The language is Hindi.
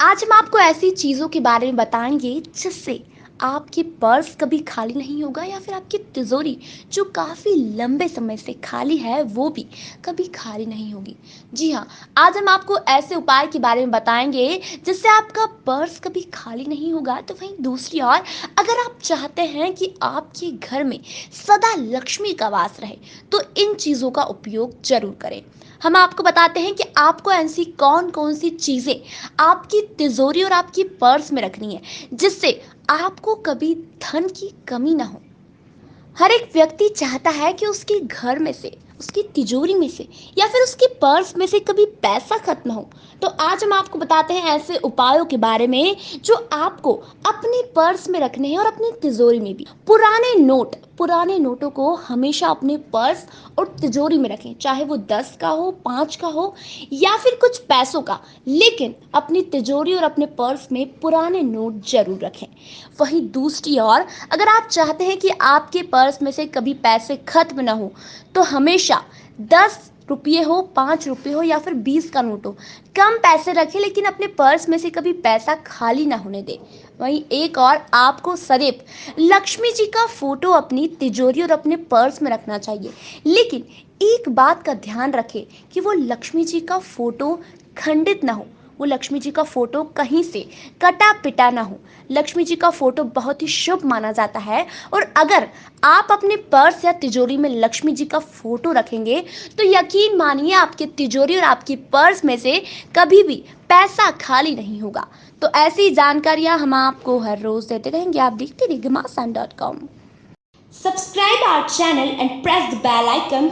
आज हम आपको ऐसी चीज़ों के बारे में बताएँगे जिससे आपके पर्स कभी खाली नहीं होगा या फिर आपकी तिजोरी जो काफ़ी लंबे समय से खाली है, वो भी कभी खाली नहीं होगी। जी हाँ आज हम आपको ऐसे उपाय के बारे में बताएँगे जिससे आपका पर्स कभी खाली नहीं होगा तो वहीं दूसरी ओर अगर आप चाहते हैं कि आपके घर में सदा लक्ष्मी का वास रहे तो इन चीज़ों का उपयोग ज़रूर करें। हम आपको बताते हैं कि आपको ऐसी कौन कौन सी चीज़ें आपकी तिजोरी और आपकी पर्स में रखनी है, जिससे आपको कभी धन की कमी ना हो। हर एक व्यक्ति चाहता है कि उसके घर में से उसकी तिजोरी में से या फिर उसके पर्स में से कभी पैसा खत्म हो तो आज हम आपको बताते हैं ऐसे उपायों के बारे में जो आपको अपने पर्स में रखने हैं और अपनी तिजोरी में भी। पुराने नोट पुराने नोटों को हमेशा अपने पर्स और तिजोरी में रखें, चाहे वो दस का हो, पाँच का हो, या फिर कुछ पैसों का। लेकिन अपनी तिजोरी और अपने पर्स में पुराने नोट ज़रूर रखें। वहीं दूसरी ओर, अगर आप चाहते हैं कि आपके पर्स में से कभी पैसे खत्म ना हो तो हमेशा दस रुपये हो, पाँच रुपये हो या फिर बीस का नोट हो, कम पैसे रखें लेकिन अपने पर्स में से कभी पैसा खाली ना होने दें। वहीं एक और, आपको सदैव लक्ष्मी जी का फ़ोटो अपनी तिजोरी और अपने पर्स में रखना चाहिए। लेकिन एक बात का ध्यान रखें कि वो लक्ष्मी जी का फ़ोटो खंडित ना हो। वो लक्ष्मी जी का फ़ोटो कहीं से कटा पिटा ना हो। लक्ष्मी जी का फ़ोटो बहुत ही शुभ माना जाता है और अगर आप अपने पर्स या तिजोरी में लक्ष्मी जी का फ़ोटो रखेंगे तो यकीन मानिए आपके तिजोरी और आपकी पर्स में से कभी भी पैसा खाली नहीं होगा। तो ऐसी जानकारियाँ हम आपको हर रोज देते रहेंगे। आप देखते रहिए Ghamasan dot com. Subscribe our channel and press the bell icon.